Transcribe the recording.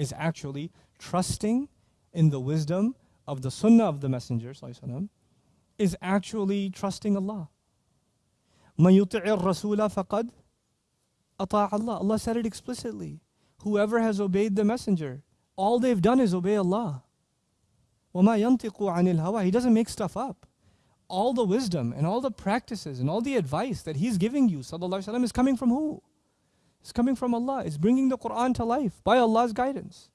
is actually trusting in the wisdom of the sunnah of the Messenger وسلم, is actually trusting Allah. مَن يُطِعِ الرَّسُولَ فَقَدْ أَطَاعَ Allah. Allah said it explicitly. Whoever has obeyed the Messenger, all they've done is obey Allah. وَمَا يَنْطِقُ عَنِ الْهَوَى He doesn't make stuff up. All the wisdom and all the practices and all the advice that He's giving you, sallallahu is coming from who? It's coming from Allah. It's bringing the Quran to life by Allah's guidance.